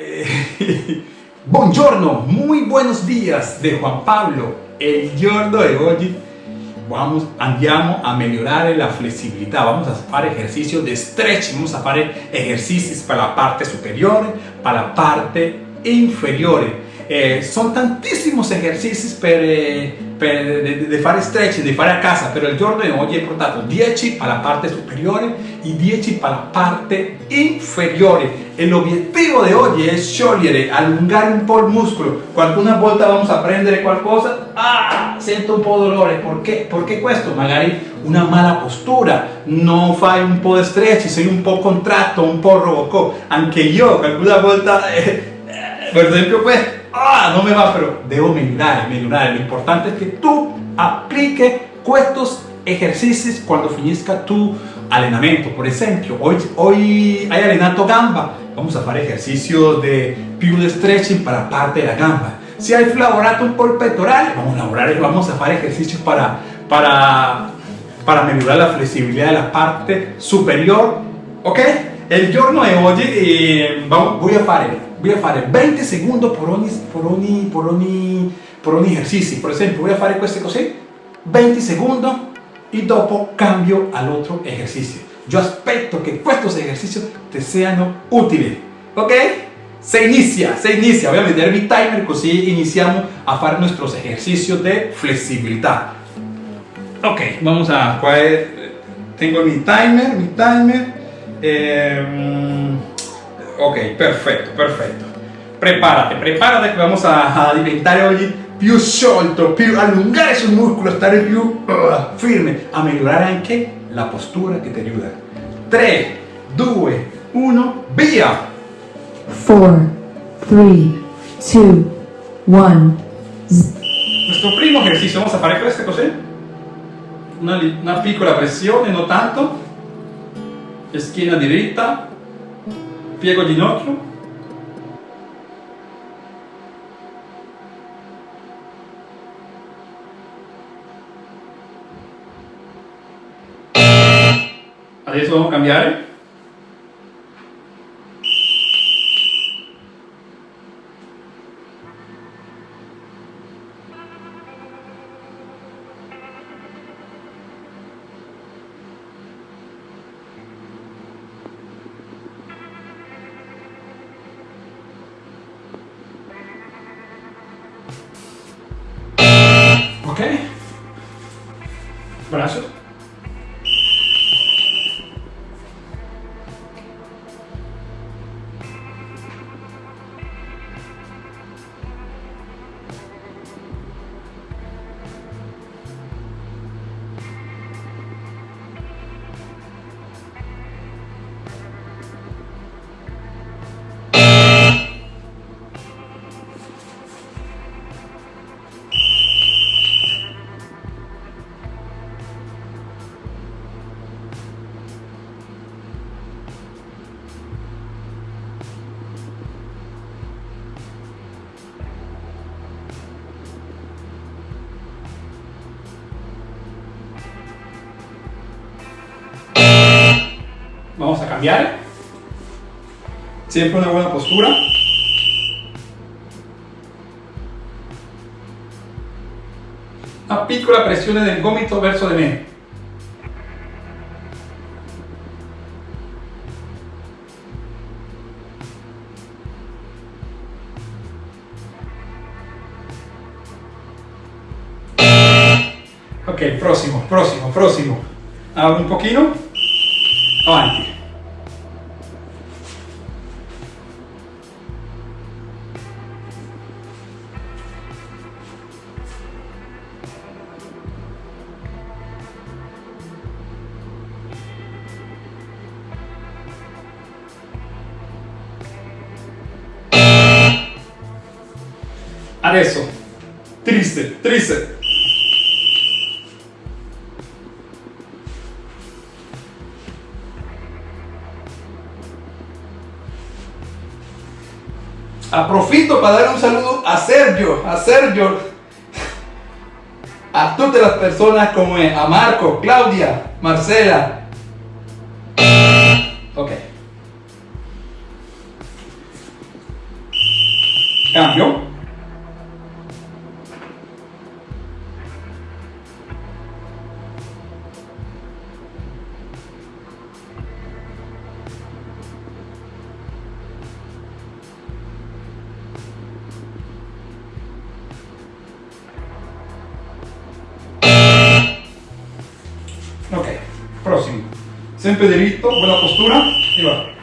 Eh, buongiorno, muy buenos días de Juan Pablo. El giorno de hoy vamos, andiamo a mejorar la flexibilidad. Vamos a hacer ejercicios de stretch, vamos a hacer ejercicios para la parte superior, para la parte inferior. Eh, son tantísimos ejercicios per, eh, per, de, fare stretch, di fare a casa, però il giorno di oggi ho portato 10 para la parte superiore e 10 para la parte inferiore. E l'obiettivo di oggi è sciogliere, allungare un po' il muscolo. Qualcuna volta vamos a prendere qualcosa ah, sento un po' dolore. Perché? perché questo magari una mala postura. Non fai un po' di stretch sei un po' contratto un po' robocop. Anche io qualcuna volta eh, eh, per esempio questo ah, no me va, pero debo mejorar, mejorar. Lo importante es que tú apliques estos ejercicios cuando finisca tu entrenamiento. Por ejemplo, hoy, hoy hay allenamento gamba, vamos a hacer ejercicios de pure stretching para parte de la gamba. Si hay lavorato un por pectoral, vamos a elaborar vamos a hacer ejercicios para, para, para mejorar la flexibilidad de la parte superior. ¿Ok? El giorno de hoy eh, voy a hacer voy a fare 20 segundos por ogni, por ogni, por ogni, por ogni ejercicio. Por ejemplo, voy a fare queste così, 20 segundos y dopo cambio al otro ejercicio. Yo aspetto que estos ejercicios te sean útiles. ¿Ok? Se inicia, se inicia. Voy a meter mi timer, así iniciamos a hacer nuestros ejercicios de flexibilidad. Ok, vamos a... Tengo mi timer, mi timer. Eh, Ok, perfetto, perfetto. Prepárate, prepárate que vamos a, a diventare oggi più sciolto, più allungare sul muscolo, stare più uh, firme, a migliorare anche la postura che ti aiuta. 3, 2, 1, via! 4, 3, 2, 1. Nuestro primo ejercicio, vamos a fare queste così. Una, una piccola pressione, non tanto. Schiena diritta, piego ginocchio adesso vamos a cambiare cambiar. Siempre una buena postura. Una piccola pressione del gomito verso di me. Ok, próximo, próximo, próximo. Abro un poquito. Avanti. Aprofito para dar un saludo a Sergio, a Sergio, a todas las personas como a Marco, Claudia, Marcela. Sempre diritto, buena postura y va.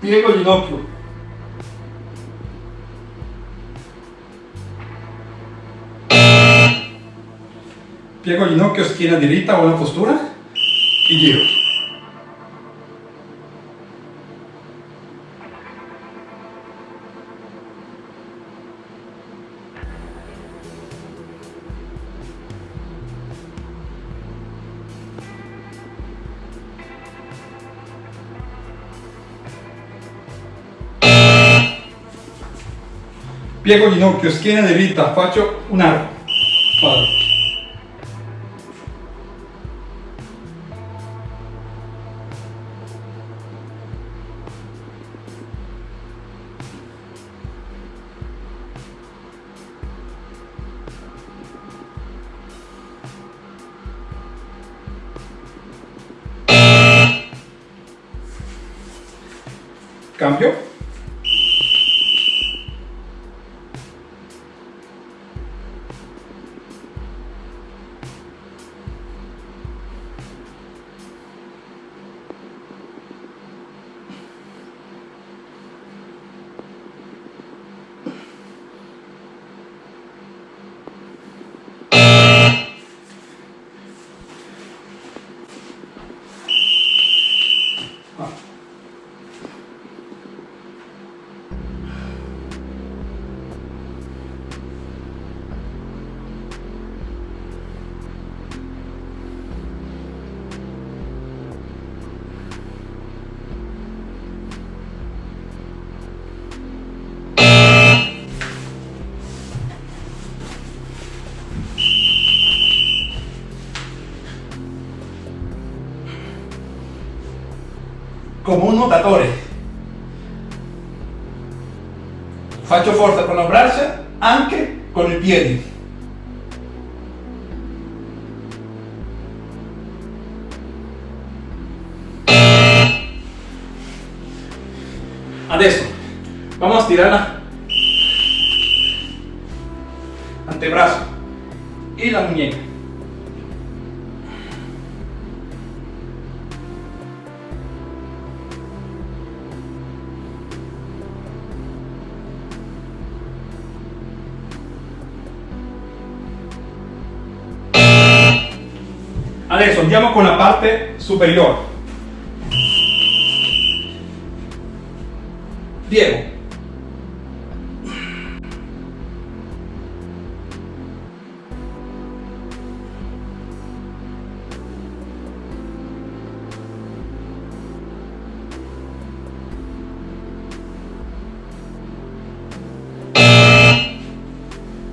Piego ginocchio. Piego ginocchio, schiena diritta, buona postura y giro. Piego ginocchio, schiena diritta, faccio un arco. Vado. Come un nuotatore. Faccio forza con le braccia anche con i piedi. Adesso vamos a estirar la antebrazo y la muñeca. Adesso andiamo con la parte superiore. Piego.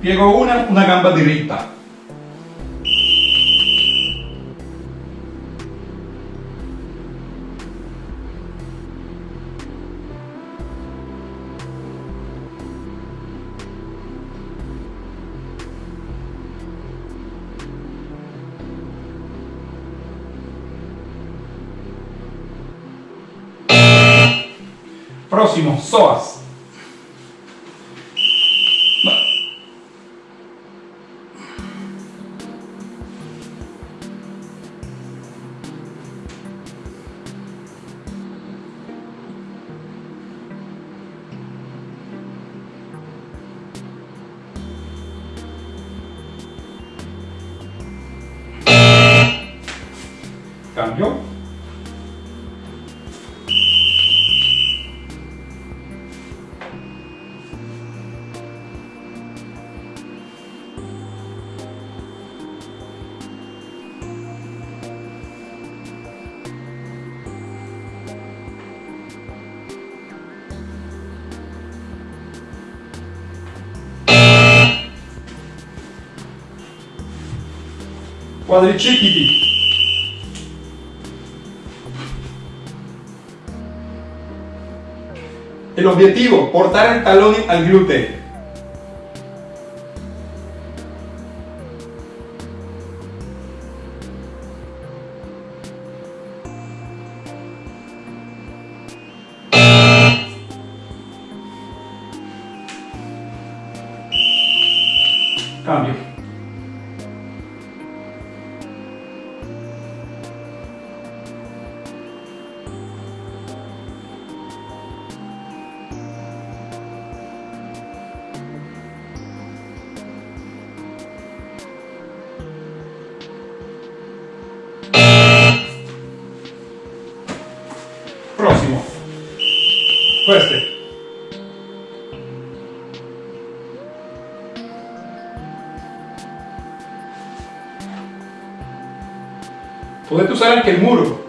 Piego una, una gamba diritta. Próximo, psoas. Quadricipiti. El objetivo, portar el talón al glúteo. Cambio. Potete usare anche il muro.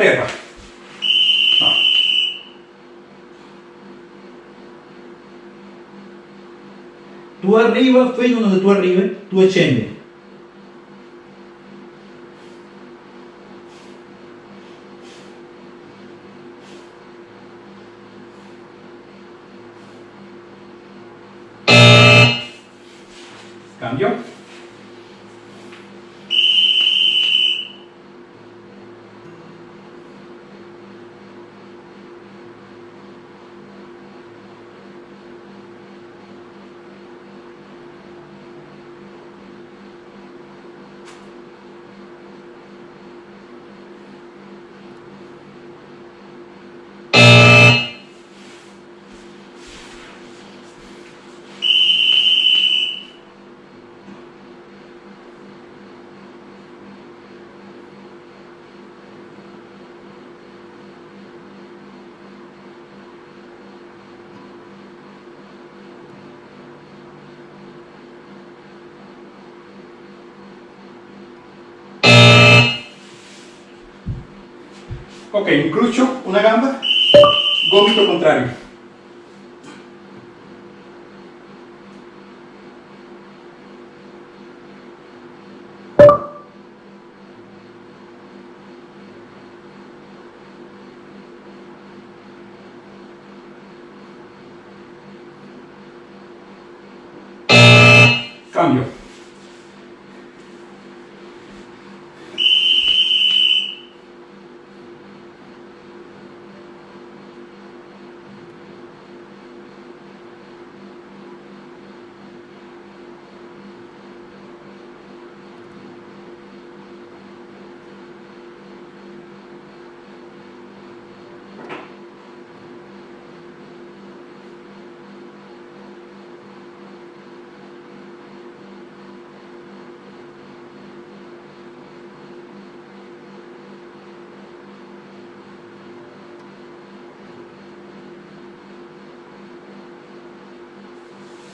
A terra. No. Tu arriva fino dove tu arrivi, tu scendi. Ok, una gamba, gomito contrario. Cambio.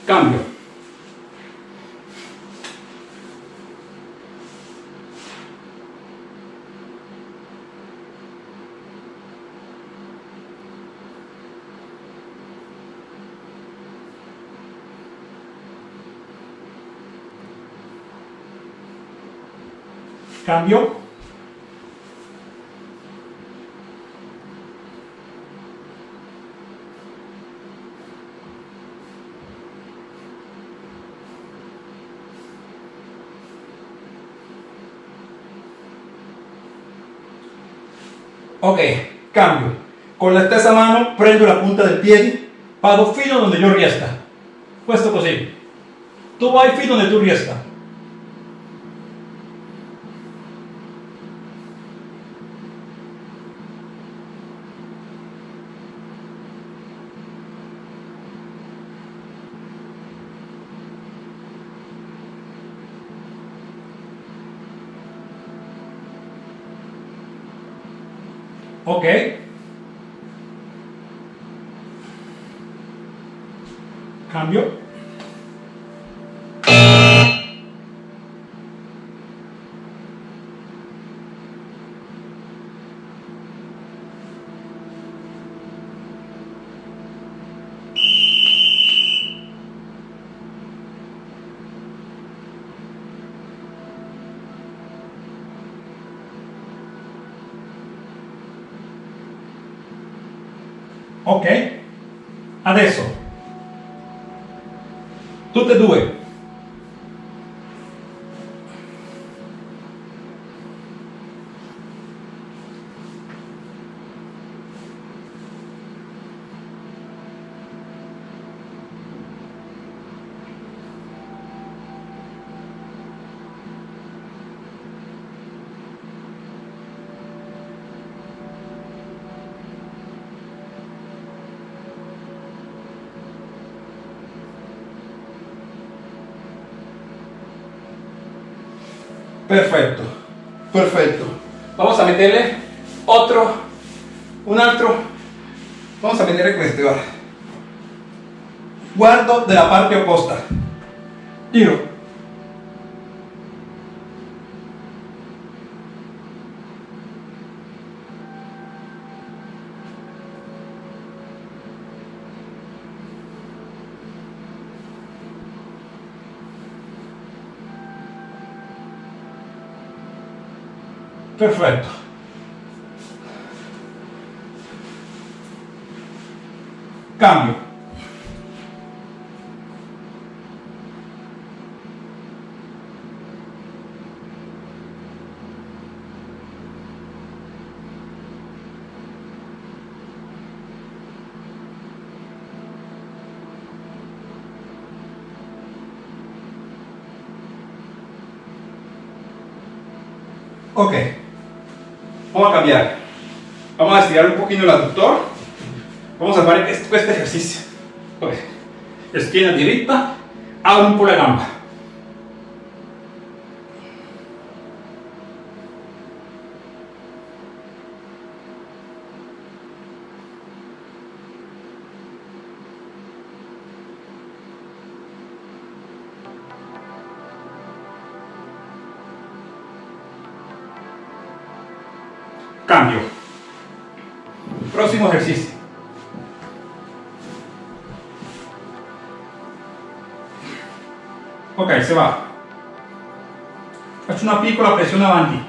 Cambio. Cambio. Ok, cambio. Con la stessa mano prendo la punta del piede, vado fino donde yo riesca. Questo così. Tu vai fino donde tu riesca. Ok. Cambio. Ok? Adesso tutte e due. Otro, un altro. Vamos a meterle questo, guarda. Guardo della parte opposta. Giro. Perfetto. Cambio. Ok. Vamos a cambiar. Vamos a estirar un poquito el aductor. Vamos a hacer este, este ejercicio. Ok. Esquina directa, abro un po' la gamba. Cambio. Próximo ejercicio. Ok, se va. Faccio una piccola pressione avanti.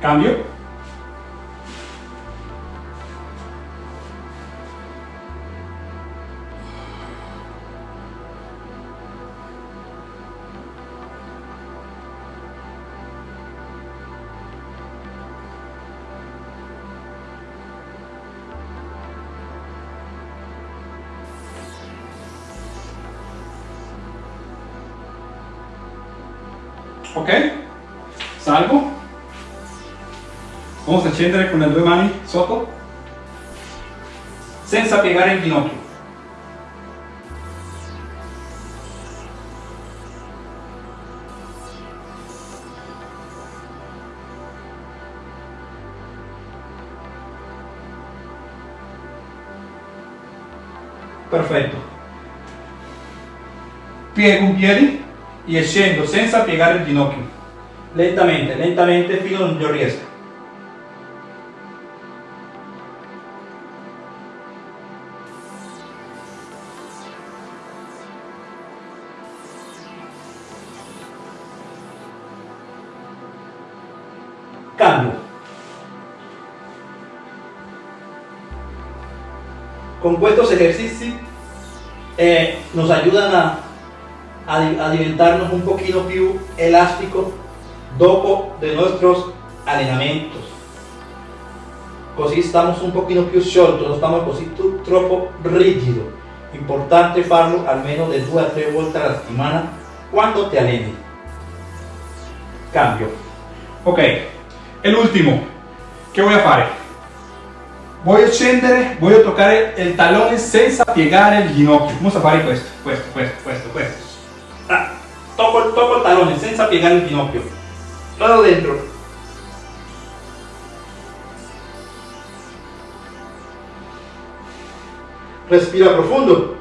Cambio. Ok? Salgo. Vamos a scendere con le due mani sotto, senza piegare il ginocchio. Perfetto. Piego un piede y scendo senza piegare il ginocchio. Lentamente, lentamente fino a non io riesca. Cambio. Con estos ejercicios eh, nos ayudan a a, a diventarnos un pochino più elastico dopo de nuestros allenamientos. Così estamos un pochino più sciolto, no estamos così troppo rigido. Importante farlo almeno de 2 a 3 volte alla settimana quando te alleni. Cambio. Ok, el último. ¿Qué voy a fare? Voglio scendere, voglio toccare il talone senza piegare il ginocchio. Vamos a fare questo, questo, questo, questo, questo. Ah, tocco, tocco il talone senza piegare il ginocchio. Todo dentro. Respira profundo.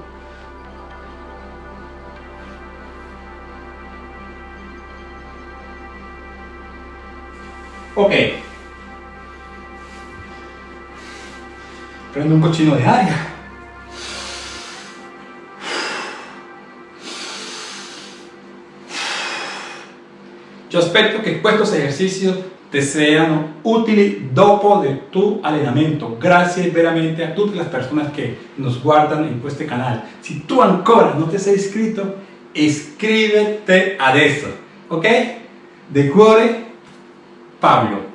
Ok. Prendo un cochino de aria. Io aspetto che questi esercizi ti siano utili dopo del tuo allenamento. Grazie veramente a tutte le persone che nos guardano in questo canale. Se tu ancora non ti sei iscritto, iscrivete adesso, ok? De cuore, Pablo.